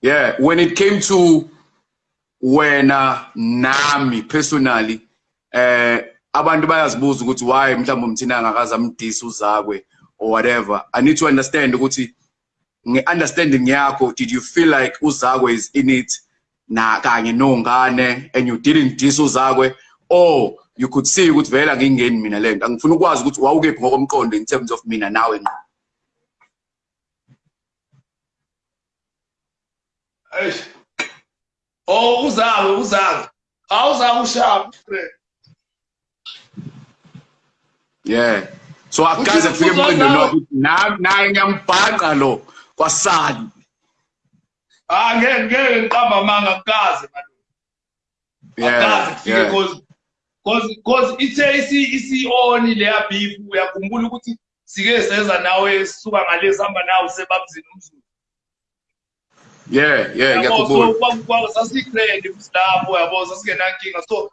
Yeah, when it came to wena nami personally eh abantu bayazibuza ukuthi why mhlawumbe umthina angakaze amdisi uzakwe or whatever. I need to understand ukuthi nge-understanding yakho did you feel like uzakwe is in it? Na kanye nongane and you didn't diss uzakwe? Or you could see ukuthi vele angingeni mina lento angifuna ukwazi ukuthi wawukephi ngokomqondo in terms of mina nawe ngqo Eish. Oh uzawe. Awuzawe ushap friend. yeah so akukaze kufike ukuthi nami naye ngiyambhaqa lo kwasani Ah ngeke ngeke ngiqamba amanga kukaze manje. yeah Akaze kufike cause cause cause ithe isi isioni leya beef uyakhumbula ukuthi sike seza nawe sisuka ngale sihamba nawe sebabzini umzulu. yeah yeah ngiyakubona so kwa sasigrand lapho yabo sasingenankinga so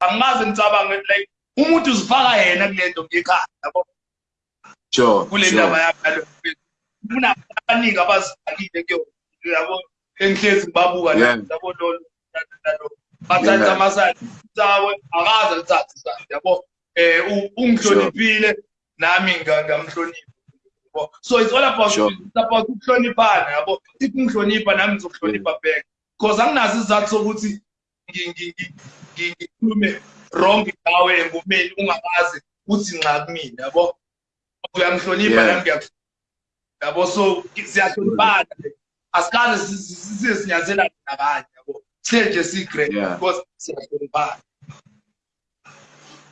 angaze ngicabange like umuntu uzifaka yena kulento ngekhaya yabo? Sure kule ndaba sure yakalo kuna abaningi abazifakile ke yabo? Engihlezi ngibabuka Yeah. yabo lolo. Bathatha Yeah. amasali sawe akaze ngithathe isali yabo eh u- ungihloniphile nami nga- ngamhlonipha yabo so it's all about Sure. it's about ukuhloniphana yabo if ungihlonipha nami ngizokuhlonipha back because anginazo isizathu sokuthi ngi- ngi- ngi- ngi- ngikhulume wrong ngawe engomeni ungakazi uthi nxa kumina yabo uyangihlonipha Yeah. nami ngiyakuhlonipha yabo so siyahloniphana asikaze si- si- sihle nje sigrade Yeah. because siyahloniphana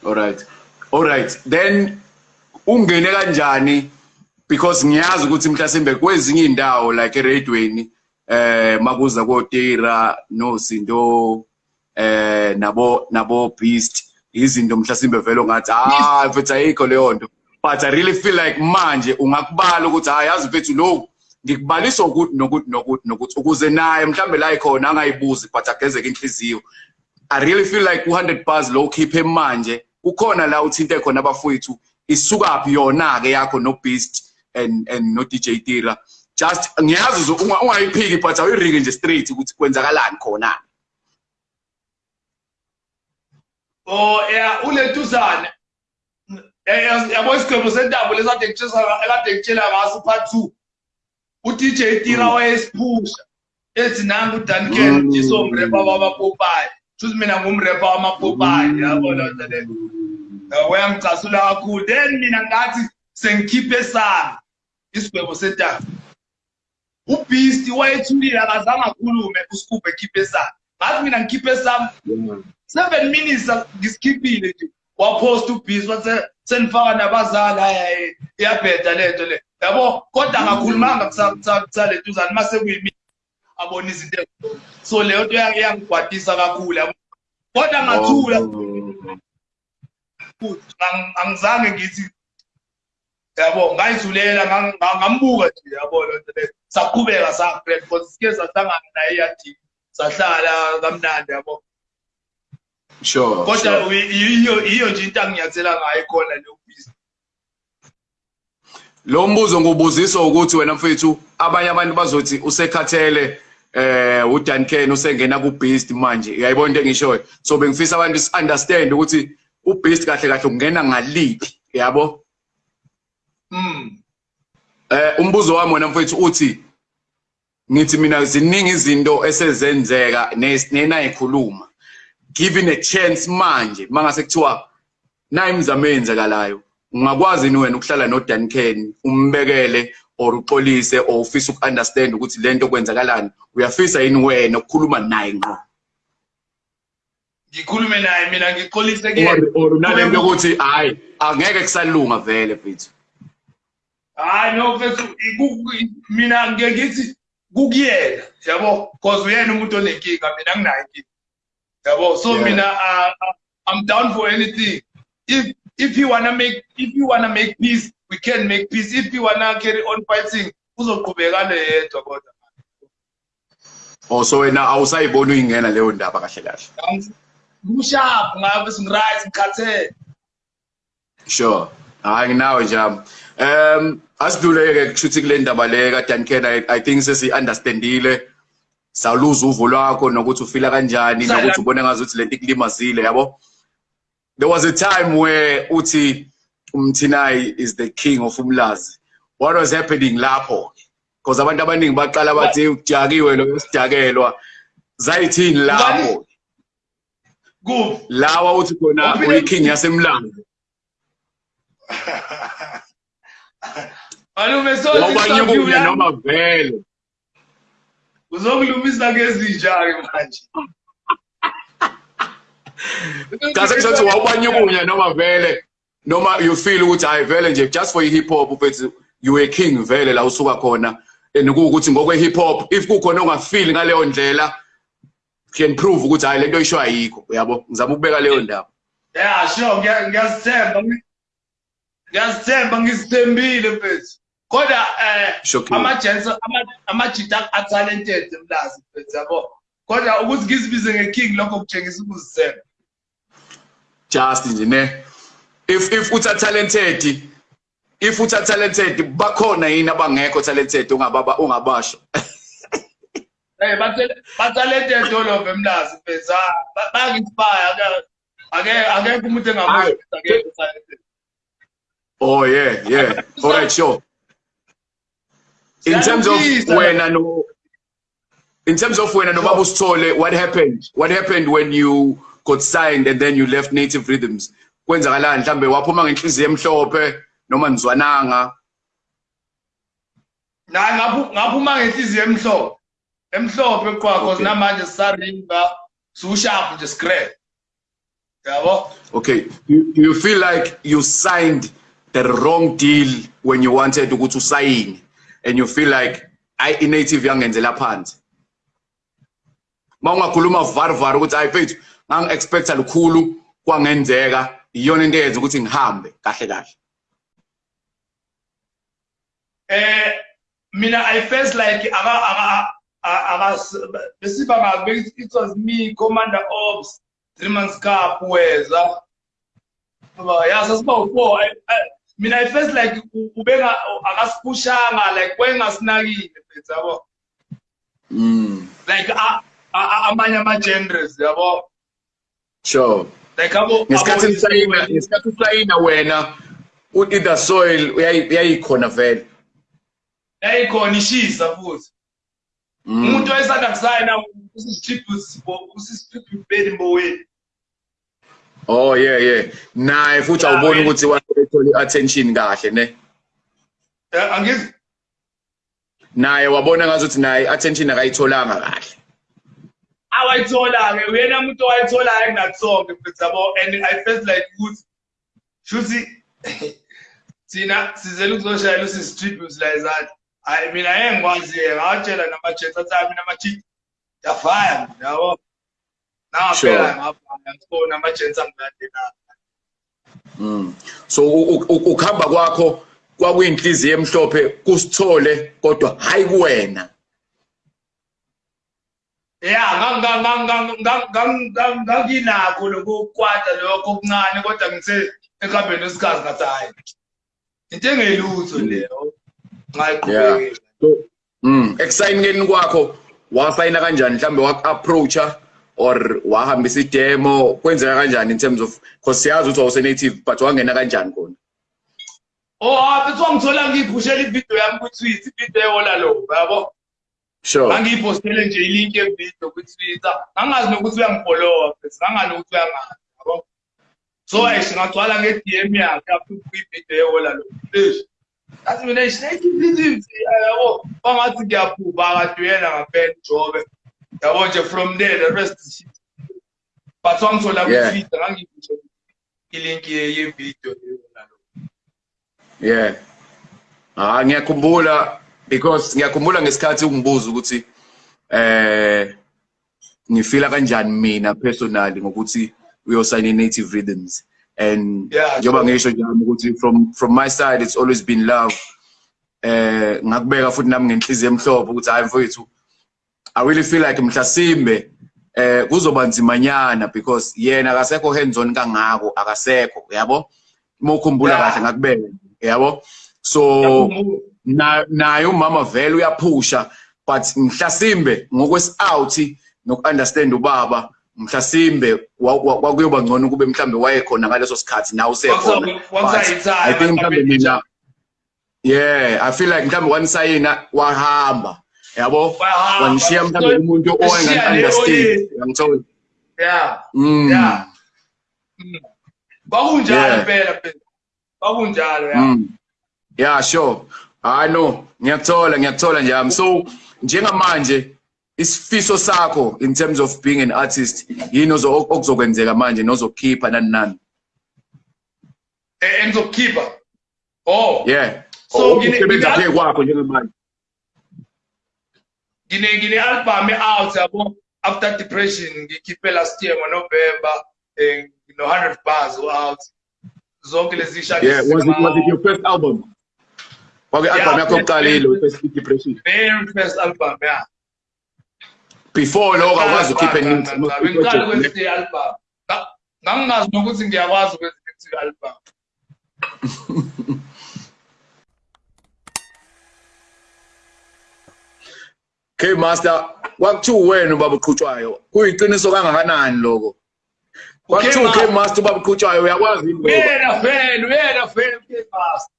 alright alright then ungene kanjani? Because ngiyazi ukuthi mhlasimbe kwezinye indawo like eradweni eh makuza kotira nozinto eh nabo nabo beast izinto mhlasimbe vele ngathi ah mfethu ayikho leyo nto. But i really feel like manje ungakubala ukuthi hayi yazi mfethu lokhu ngikubalisa ukuthi nokuthi nokuthi nokuthi ukuze naye mhlambe la ikhona angayibuzi but agezeke inhliziyo. I really feel like u100 bars lo khiphe manje kukhona la uthinte khona abafowethu isukaphi yona ke yakho no Beast and and no DJ Tira just ngiyazi ungayiphiki but awuyiriki nje straight ukuthi kwenzakalani khona. Oh yeah uletuzana eh yabo isigwebo sentabo lesade ngitshela ekade ngitshela ngaso part 2 uDJ Tira wayesiphusha ethi nangu uDan Ken Mm. isomrepa wabapopayi futhi mina ngumrepa wamapopayi yabo lo nto le wayangicasula kakhulu. Then mina ngathi sengikhiphe sami isigwebo sentaba ubeast wayethulile akazange akhulume uScoop ekhiphe sami ngathi mina ngikhiphe sami seven minutes ngisikhiphile nje. Wapost ubeast wathi senifaka nabazali. Hayi iyabheda lento le. Yabo? Kodwa ngakhulumanga kusaletuzana mase kuyimi abona izinto so leyo nto yangigwadisa kakhulu kodwa ngathula Ang- angizange ngithi yabo ngang- ngambuka nje yabo lo nto le. Saqhubeka safriend because sike sahlangana naye eyadini sahlala kamnandi yabo. Sure kodwa sure. uyi- iyo iyo nje into anginyathela ngayo khona leyo business lo mbuzo ngubuziswa ukuthi wena mfethu abanye abantu bazothi usekhathele eh uDan Ken usengena ku Beast manje. Uyayibona into engishoyo so bengifisa abantu si understand ukuthi u Beast kahle kahle ungena ngaliphi yabo? Mm eh umbuzo wami wena mfethu uthi ngithi mina ziningi izinto esezenzeka nena ikhuluma given a chance manje mangase kuthiwa nayi imizamo eyenzekalayo ungakwazi ni wena ukuhlala no Dan Ken umbekele or uxolise or ufisa ukunderstand ukuthi lento kwenzakalani. Uyafisa yini wena ukukhuluma naye ngqo? Ngikhulume naye mina ngixolise kuyena or nalento yokuthi hayi angeke kusalunga vele mfethu. Hayi no mfethu mina ngeke ngithi kukuyena yabo? Because uyena umuntu onenkinga mina nginayo inkinga yabo? So mina uh, uh, i'm down for anything. If if you wanna make if you wanna make peace we can make peace. If you wanna carry on fighting uzoqhubekana yedwa kodwa. Or so wena awusayibona uyingena leyo ndaba kahle kahle ngusharp ngabe singiright ngikhathele sure. Hayi nginawe njalo um asidluleke kushuthi kule ndaba le kaDuncan I, i think sesi understandile sawuluza uvo lwakho nokuthi ufila kanjani nokuthi ubone ngazuthi lento ikulimazile yabo? There was a time where uthi umthinai is the king of umlazi. What was happening lapho because abantu abaningi baqala bathi ujakiwe lo sidakelwa zayithini lapho kuphi lawa uthi khona uyiking yasemlando malume wabanyukunya noma vele. Uzokulumisa ngezinja-ke manje. Cha sekuthi wawubanyukunya noma vele. Noma you feel ukuthi hayi vele nje just for i-hip hop ufethi you were king vele la usuka khona. And kuwukuthi ngokwe-hip hop if kukhona ongafili ngaleyo ndlela can prove ukuthi hayi lento isho ayikho uyabo? Ngizama ukubeka leyo ndaba. Ya sure ngiyazithemba ngiyazithemba ngizithembile mfethu. Kodwa um ama-gents amajita atalented mlazi mfethu yabo kodwa ukuthi ngizibize nge-king lokho kutshengisa ukuzithemba. Just nje ne if if utha talented if utha talented bakhona yini abangekho talented ungababa ungabasho Hey ba-talented all of emlazi mfethu bangi-inspire ake akekho umuntu engamuzi akekho talented Oh yeah, yeah. All right, sure. In terms of when I know, in terms of when I know Babu Stole, what happened? What happened when you got signed and then you left Native Rhythms? Kwenzakalani mhlambe waphuma ngenhliziyo emhlophe noma nizwananga? Na ngaphuma ngenhliziyo emhlophe. Emhlophe kwakho namanje sisaringa susharp nje scrap. Yabo? Okay. You, you feel like you signed the wrong deal when you wanted ukuthi usayine and you feel like ayi inative yangenzela phansi mawungakhuluma varvar ukuthi hayi mfethu ngangi-expecta lukhulu kwangenzeka iyona into eyenza ukuthi ngihambe kahle kahle. Eh mina i felt like aka aka besiba ngabe it was me commander ops three months cup weza. Yazi asiba u-four. Mina i felt like ubenga akasipushanga like wayengasinakile mfethu yabo. Mm. Like amanye ama-genres yabo. Sure ngesikhathi usayina ngesikhathi usayina wena u-either soil uyayikhona vele yayikhona ishisa futhi umuntu wayesanda kusayina usisitribute beni mboweni Oh yeah yeah. Naye futhi awuboni ukuthi wathola i-attention kahle ne. Eh angizi. Naye wabona ngazuthi naye i-attention akayitholanga kahle. Awayithola ke uyena umuntu owayithola kunathi sonke mfethu yabo and I felt like ukuthi shuthi thina sizele ukuzoshayela usisitribute la izanti. Hayi mina engikwazi ngawatshela nama-jets athi mina ama-cheat yafaya yabo. Naphela ngapha ngibona ama-gents angilandela. Mm. So ukuhamba kwakho kwakuyinhliziyo emhlophe kusithole kodwa hayi kuwena. Yeah, nganginakho lokukwata lokho okuncane kodwa ngithe ekuhambeni kwesikhathi ngathi hayi. Into engelutho leyo. Ngayiqhubekela. Mm, ekusayineni kwakho wasayina kanjani mhlambe wak-approacha or wahambisa idemo kwenzeka kanjani in terms of because siyazi ukuthi wawuse-native but wangena kanjani khona oh abethi wangithola ngiyiphushela ividiyo yami kutwitter ividiyo ehola lo yabo sure. Angiyiphostele nje ilink yevidiyo kutwitter angazi nokuthi uyangifolowa futhi angazi nokuthi uyangazi yabo? So ayish ngagcwala nge-dm yakhe apho kwividiyo ehola lo. Athi mina isinayithi yabo? Bangathi ngiyaphupha kade uyena ngaphela ujobe yabo nje from there the rest is shit but wangithola kutwitter ngangiphishe ilink yevidiyo yeah. Ah ngiyakhumbula because ngiyakhumbula ngesikhathi ungibuza ukuthi eh ngifila kanjani mina personally ngokuthi uyosayina native rhythms. And njengoba ngisho njalo ukuthi from from my side it's always been love. Eh ngakubeka futhi nami ngenhliziyo emhlophe ukuthi hayi mfowethu i really feel like mhlasimbe eh kuzoba nzimanyana because yena akasekho hands on kangako akasekho yabo mokhumbula Yeah. kahle ngakubeka yabo so. Na naye umama vele uyaphusha but mhlasimbe ngokwesi-out noku-understand ubaba mhlasimbe wa- wa- kwakuyoba ngcono kube mhlambe wayekhona ngaleso sikhathi nawe usekhona i think mhlambe mina yeah i feel like mhlambe wanisayina wahamba yabo wanishiya mhlambe umuntu oyeni. yangithola Yeah. Mm. Yeah. Mm. Kwakunjalo Yeah. phela. Kwakunjalo ya. Mm. Yeah, sure. I know. Ngiyakuthola, ngiyakuthola njami. So njengamanje isifiso sakho in terms of being an artist yini okuzokwenzeka manje nozokhipha nani nani. Eh, engizokukhipha. Oh. Yeah. So, usebenza ngine- phe kwakho njengamanje. ngine ngine album out yabo after depression ngikhiphe last year ngoNovember eh no 100 bars out zonke lezi shaka Yeah, was it was it your first album? Kwake Yeah, album yakho yeah, yokuqala yeah. yilo first depression. very first album yeah Before lokho akwazi ukhiphe ngiqala kwenzi album Nga- ngangingazi nokuthi ngiyakwazi ukwenza album K Master kwakuthiwa wena ubaba uqhutshwayo. Kuyiqiniso kangakanani lokho? Kwakuthiwa K Master ubaba uqhutshwayo uyakwazi yini lokho? uyena fan uyena fan K-Master ngangim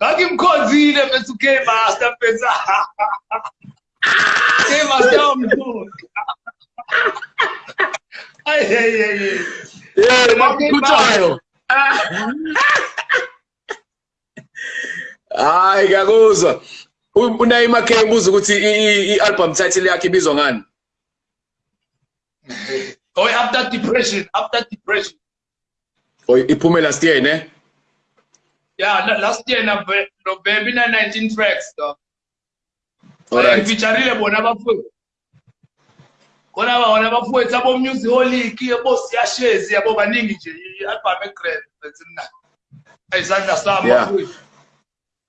ngangimkhonzile bese u-K-Master bese K-Master umkhulu ay hey hey hey Yeah, bakukhuthayo. Hayi ngiyakuzwa. U- Unayima K ubuza ukuthi i-album title yakhe ibizwa ngani? oh after depression after depression Or iphume last year ne? Yeah la- last year na November ina 19 tracks though Alright. ngifeatureile bona abafowethu khona bona abafowethu abo music holic yabo siyashezi yabo baningi nje i-album egrand bethi mna ayisandla sami Yeah. bafowethu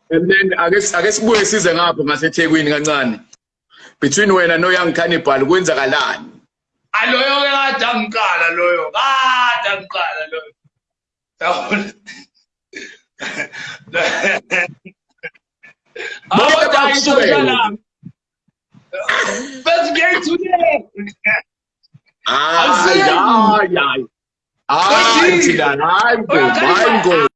And then ake ake sibuye size ngapho ngaseThekwini kancane. Between wena no Young Cannibal kwenzakalani? aloyo ke kade angiqala loyo kade angiqala loyo Yabona? Bonke Abo dayi bakusukela. social lami. Bese ngiyayithule. Hayi Awusizi. hayi hayi. Hayi Awusizi.